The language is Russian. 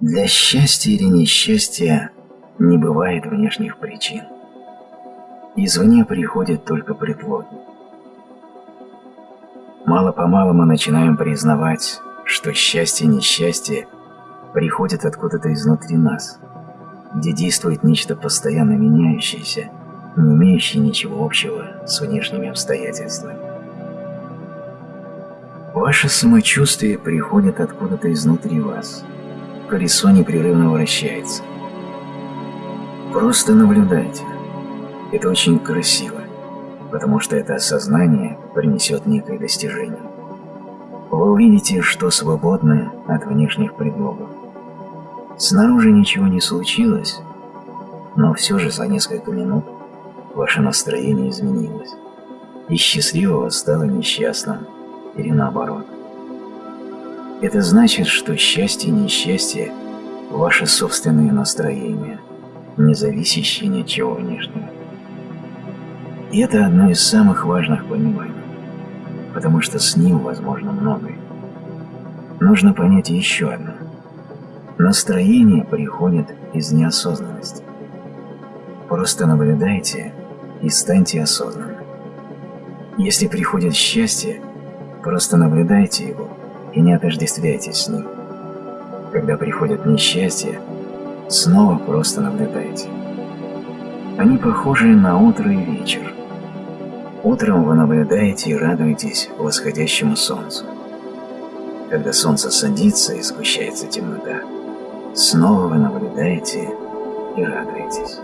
Для счастья или несчастья не бывает внешних причин. Извне приходят только предлоги. Мало-помалу мы начинаем признавать, что счастье и несчастье приходят откуда-то изнутри нас, где действует нечто постоянно меняющееся, не имеющее ничего общего с внешними обстоятельствами. Ваше самочувствие приходит откуда-то изнутри вас. Колесо непрерывно вращается. Просто наблюдайте. Это очень красиво, потому что это осознание принесет некое достижение. Вы увидите, что свободны от внешних предлогов. Снаружи ничего не случилось, но все же за несколько минут ваше настроение изменилось, и счастливого стало несчастным, или наоборот. Это значит, что счастье и несчастье – ваши собственные настроения, не зависящие ни от чего внешнего. И это одно из самых важных пониманий, потому что с ним возможно многое. Нужно понять еще одно. Настроение приходит из неосознанности. Просто наблюдайте и станьте осознанным. Если приходит счастье, Просто наблюдайте его и не отождествляйтесь с ним. Когда приходит несчастье, снова просто наблюдайте. Они похожи на утро и вечер. Утром вы наблюдаете и радуетесь восходящему солнцу. Когда солнце садится и сгущается темнота, снова вы наблюдаете и радуетесь.